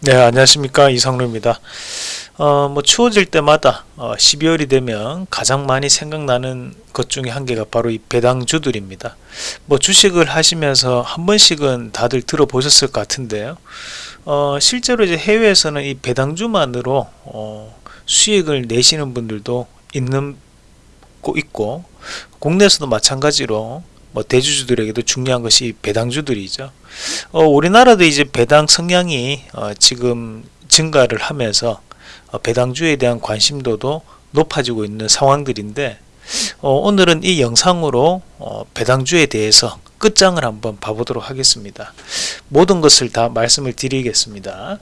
네 안녕하십니까. 이성루입니다. 어, 뭐 추워질 때마다 어, 12월이 되면 가장 많이 생각나는 것 중에 한 개가 바로 이 배당주들입니다. 뭐 주식을 하시면서 한 번씩은 다들 들어보셨을 것 같은데요. 어, 실제로 이제 해외에서는 이 배당주만으로 어, 수익을 내시는 분들도 있는 있고 국내에서도 마찬가지로 뭐 대주주들에게도 중요한 것이 배당주들이죠. 어, 우리나라도 이제 배당 성향이 어, 지금 증가를 하면서 어, 배당주에 대한 관심도도 높아지고 있는 상황들인데 어, 오늘은 이 영상으로 어, 배당주에 대해서 끝장을 한번 봐보도록 하겠습니다. 모든 것을 다 말씀을 드리겠습니다.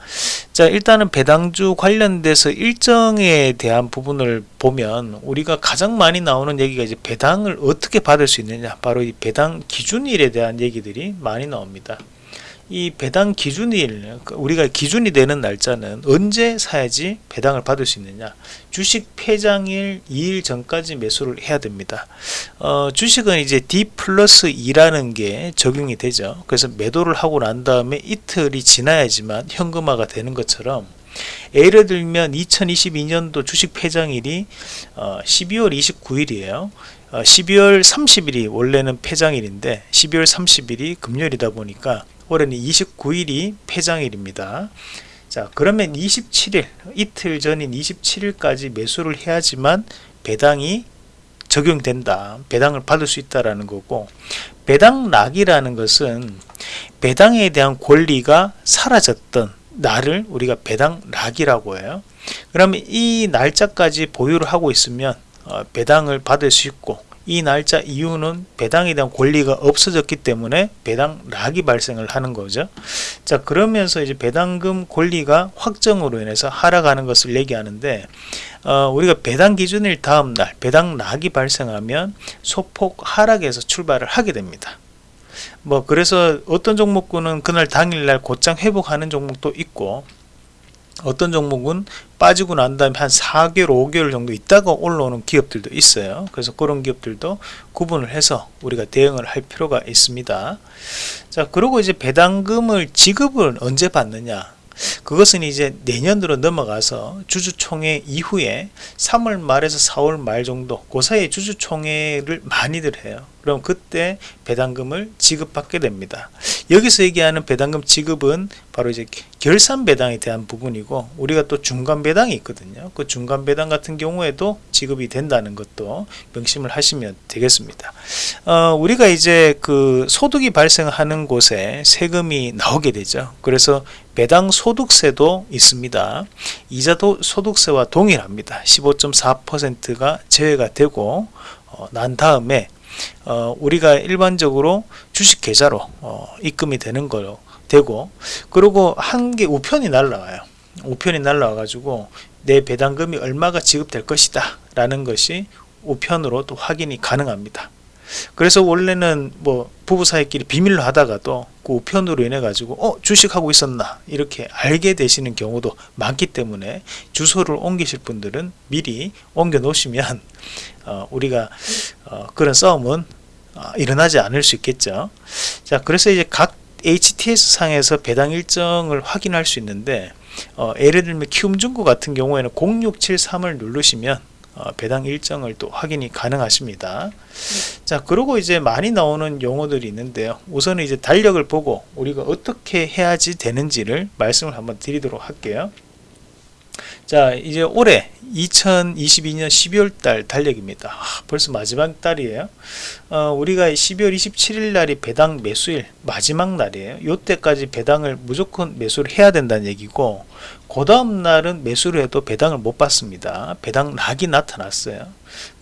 자 일단은 배당주 관련돼서 일정에 대한 부분을 보면 우리가 가장 많이 나오는 얘기가 이제 배당을 어떻게 받을 수 있느냐 바로 이 배당 기준일에 대한 얘기들이 많이 나옵니다. 이 배당 기준일 우리가 기준이 되는 날짜는 언제 사야지 배당을 받을 수 있느냐. 주식 폐장일 2일 전까지 매수를 해야 됩니다. 어, 주식은 이제 D 플러스 2라는 게 적용이 되죠. 그래서 매도를 하고 난 다음에 이틀이 지나야지만 현금화가 되는 것처럼 예를 들면 2022년도 주식 폐장일이 어, 12월 29일이에요. 어, 12월 30일이 원래는 폐장일인데 12월 30일이 금요일이다 보니까 올해는 29일이 폐장일입니다. 자 그러면 27일 이틀 전인 27일까지 매수를 해야지만 배당이 적용된다. 배당을 받을 수 있다라는 거고 배당락이라는 것은 배당에 대한 권리가 사라졌던 날을 우리가 배당락이라고 해요. 그러면 이 날짜까지 보유를 하고 있으면 어, 배당을 받을 수 있고 이 날짜 이유는 배당에 대한 권리가 없어졌기 때문에 배당락이 발생을 하는 거죠. 자 그러면서 이제 배당금 권리가 확정으로 인해서 하락하는 것을 얘기하는데 어, 우리가 배당 기준일 다음 날 배당락이 발생하면 소폭 하락에서 출발을 하게 됩니다. 뭐 그래서 어떤 종목군은 그날 당일날 곧장 회복하는 종목도 있고 어떤 종목은 빠지고 난 다음에 한 4개월 5개월 정도 있다가 올라오는 기업들도 있어요. 그래서 그런 기업들도 구분을 해서 우리가 대응을 할 필요가 있습니다. 자 그리고 이제 배당금을 지급을 언제 받느냐? 그것은 이제 내년으로 넘어가서 주주총회 이후에 3월 말에서 4월 말 정도 그 사이에 주주총회를 많이들 해요 그럼 그때 배당금을 지급받게 됩니다. 여기서 얘기하는 배당금 지급은 바로 이제 결산 배당에 대한 부분이고 우리가 또 중간 배당이 있거든요. 그 중간 배당 같은 경우에도 지급이 된다는 것도 명심을 하시면 되겠습니다. 어, 우리가 이제 그 소득이 발생하는 곳에 세금이 나오게 되죠. 그래서 배당 소득세도 있습니다. 이자도 소득세와 동일합니다. 15.4%가 제외가 되고 어, 난 다음에 어, 우리가 일반적으로 주식 계좌로 어, 입금이 되는 거로 되고 그리고 한 개 우편이 날라와요. 우편이 날라와 가지고 내 배당금이 얼마가 지급될 것이다 라는 것이 우편으로 또 확인이 가능합니다 그래서 원래는 뭐 부부 사이끼리 비밀로 하다가도 그 우편으로 인해 가지고 어 주식하고 있었나? 이렇게 알게 되시는 경우도 많기 때문에 주소를 옮기실 분들은 미리 옮겨 놓으시면 어, 우리가 어, 그런 싸움은 어, 일어나지 않을 수 있겠죠. 자 그래서 이제 각 HTS 상에서 배당 일정을 확인할 수 있는데 어, 예를 들면 키움중구 같은 경우에는 0673을 누르시면 어, 배당 일정을 또 확인이 가능하십니다. 자 그리고 이제 많이 나오는 용어들이 있는데요 우선은 이제 달력을 보고 우리가 어떻게 해야지 되는지를 말씀을 한번 드리도록 할게요 자 이제 올해 2022년 12월 달 달력입니다. 아, 벌써 마지막 달이에요. 어, 우리가 12월 27일 날이 배당 매수일 마지막 날이에요. 요때까지 배당을 무조건 매수를 해야 된다는 얘기고 그 다음 날은 매수를 해도 배당을 못 받습니다. 배당 락이 나타났어요.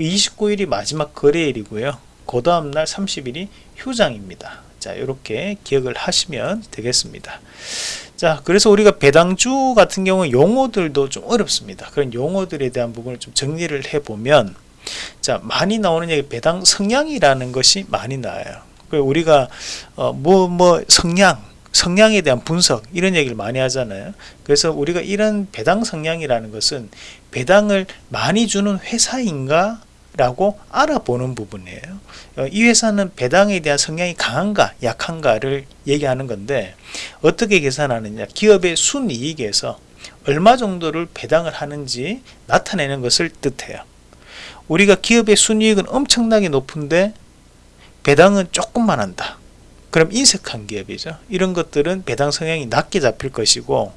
29일이 마지막 거래일이고요. 그 다음 날 30일이 휴장입니다. 자 이렇게 기억을 하시면 되겠습니다 자 그래서 우리가 배당주 같은 경우 용어들도 좀 어렵습니다. 그런 용어들에 대한 부분을 좀 정리를 해보면 자 많이 나오는 얘기 배당 성향이라는 것이 많이 나와요. 우리가 뭐뭐 어, 뭐 성향 성향에 대한 분석 이런 얘기를 많이 하잖아요. 그래서 우리가 이런 배당 성향이라는 것은 배당을 많이 주는 회사인가 라고 알아보는 부분이에요. 어, 이 회사는 배당에 대한 성향이 강한가 약한가를 얘기하는 건데 어떻게 계산하느냐. 기업의 순이익에서 얼마 정도를 배당을 하는지 나타내는 것을 뜻해요. 우리가 기업의 순이익은 엄청나게 높은데 배당은 조금만 한다. 그럼 인색한 기업이죠. 이런 것들은 배당 성향이 낮게 잡힐 것이고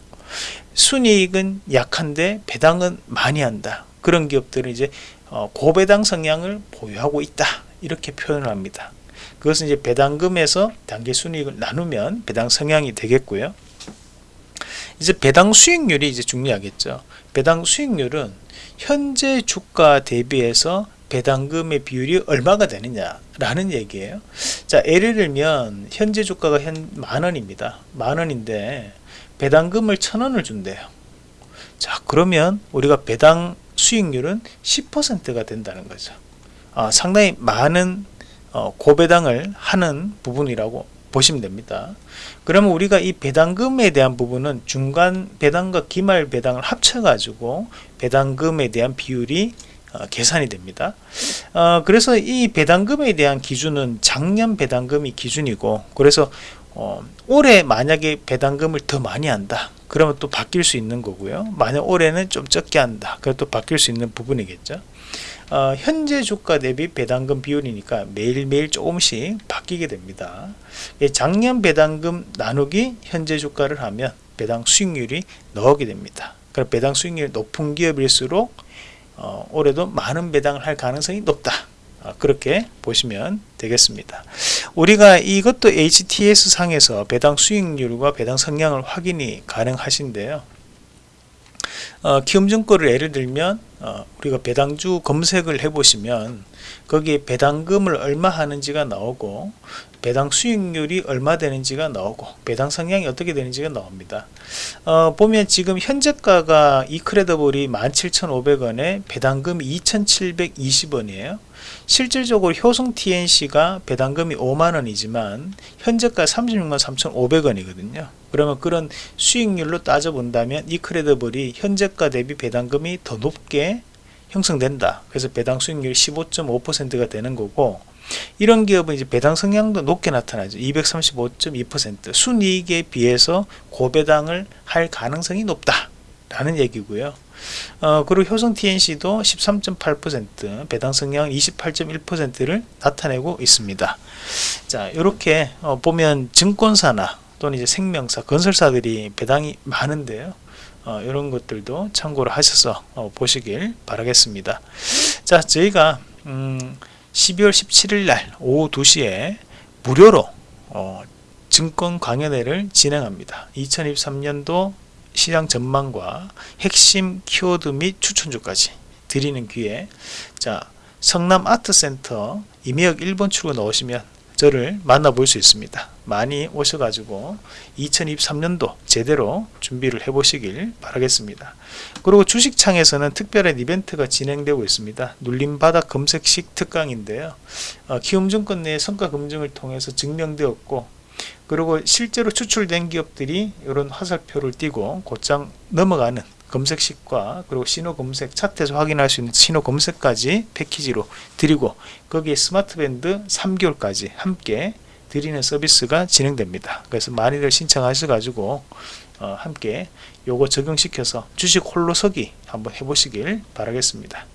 순이익은 약한데 배당은 많이 한다. 그런 기업들은 이제 어, 고배당 성향을 보유하고 있다. 이렇게 표현을 합니다. 그것은 이제 배당금에서 단기 순이익을 나누면 배당 성향이 되겠고요. 이제 배당 수익률이 이제 중요하겠죠. 배당 수익률은 현재 주가 대비해서 배당금의 비율이 얼마가 되느냐 라는 얘기예요. 자 예를 들면 현재 주가가 현 만원입니다. 만원인데 배당금을 천원을 준대요. 자 그러면 우리가 배당 수익률은 10%가 된다는 거죠. 어, 상당히 많은 어, 고배당을 하는 부분이라고 보시면 됩니다. 그러면 우리가 이 배당금에 대한 부분은 중간 배당과 기말 배당을 합쳐 가지고 배당금에 대한 비율이 어, 계산이 됩니다. 어, 그래서 이 배당금에 대한 기준은 작년 배당금이 기준이고 그래서 어, 올해 만약에 배당금을 더 많이 한다 그러면 또 바뀔 수 있는 거고요. 만약 올해는 좀 적게 한다. 그럼 또 바뀔 수 있는 부분이겠죠. 어, 현재 주가 대비 배당금 비율이니까 매일매일 조금씩 바뀌게 됩니다. 작년 배당금 나누기 현재 주가를 하면 배당 수익률이 나오게 됩니다. 그럼 배당 수익률이 높은 기업일수록 어, 올해도 많은 배당을 할 가능성이 높다. 어, 그렇게 보시면 되겠습니다 우리가 이것도 HTS 상에서 배당 수익률과 배당 성향을 확인이 가능하신데요. 어, 키움증권을 예를 들면 어, 우리가 배당주 검색을 해 보시면 거기에 배당금을 얼마 하는지가 나오고 배당 수익률이 얼마 되는지가 나오고 배당 성향이 어떻게 되는지가 나옵니다. 어, 보면 지금 현재가가 이크레더블이 17,500원에 배당금이 2,720원이에요 실질적으로 효성 TNC가 배당금이 5만원이지만 현재가 36만 3,500원이거든요. 그러면 그런 수익률로 따져 본다면 이 크레더블이 현재가 대비 배당금이 더 높게 형성된다. 그래서 배당 수익률이 15.5%가 되는 거고 이런 기업은 이제 배당 성향도 높게 나타나죠. 235.2% 순이익에 비해서 고배당을 할 가능성이 높다 라는 얘기고요. 어, 그리고 효성 TNC도 13.8% 배당 성향 28.1%를 나타내고 있습니다. 자 이렇게 어, 보면 증권사나 또는 이제 생명사 건설사들이 배당이 많은데요. 어, 이런 것들도 참고를 하셔서 어, 보시길 바라겠습니다. 자 저희가 음, 12월 17일 날 오후 2시에 무료로 어, 증권 강연회를 진행합니다. 2023년도 시장 전망과 핵심 키워드 및 추천주까지 드리는 기회 자 성남 아트센터 임의역 1번 출구 넣으시면 저를 만나볼 수 있습니다. 많이 오셔가지고 2023년도 제대로 준비를 해 보시길 바라겠습니다. 그리고 주식창에서는 특별한 이벤트가 진행되고 있습니다. 눌림바닥 검색식 특강인데요. 어, 키움증권 내 성과 검증을 통해서 증명되었고 그리고 실제로 추출된 기업들이 이런 화살표를 띄고 곧장 넘어가는 검색식과 그리고 신호 검색 차트에서 확인할 수 있는 신호 검색까지 패키지로 드리고 거기에 스마트밴드 3개월까지 함께 드리는 서비스가 진행됩니다. 그래서 많이들 신청하셔 가지고 어, 함께 요거 적용시켜서 주식 홀로 서기 한번 해보시길 바라겠습니다